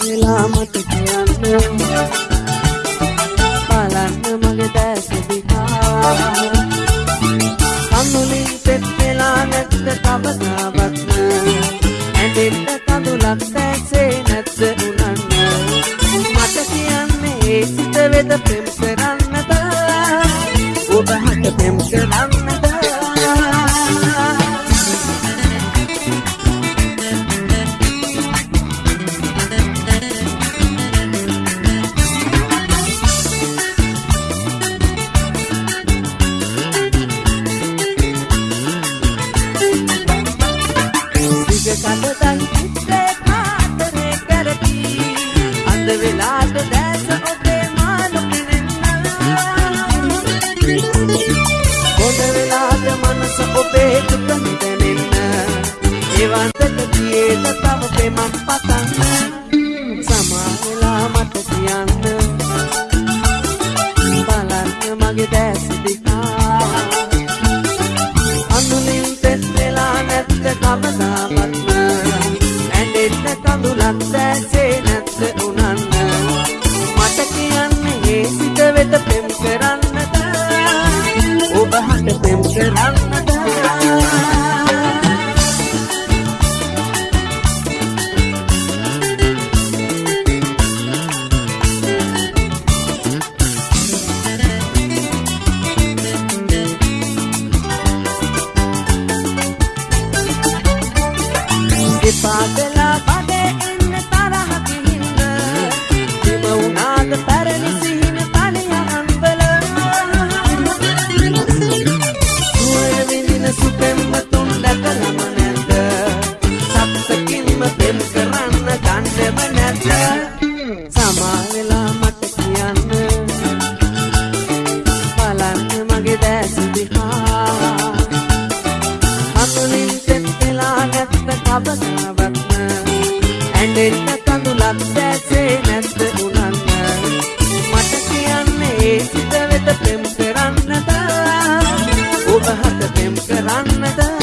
වෙලා මට කියන්න බලන්න මගේ දැස දිහා. කඳුලින් තෙත් වෙලා නැත්ත කවදාවත්ම ඇඳෙන්න කඳුලක් දැසේ නැත්ද උනන්න මට කියන්නේ ඒ සිත වෙත පෙම් කරන්නද ඒවන්තට තියේද තව පෙමක් පතන්න සමාවෙලා මට කියන්න ඇඳෙන්න කඳුලක් දැසේ නැත්ත උනන්න. මට කියන්නේ ඒ සිත වෙත පෙම් කරන්නද? ඔබ හට පෙම් කරන්නද? එපාදලා සප්තකින්ම පෙම් කරන්න ගන්නව නැද්ද සමා වෙලා මට කියන්න බලන්න මගේ දැස දිහා අතුලින් තෙත් වෙලා නැත්ත කවදාවත්ම ඇඬෙන්න කඳුලක් දැසේ නැත්ද උනන්න මට කියන්නේ ඒ සිත වෙත පෙම් කරන්නද ඔබ හට පෙම් කරන්නද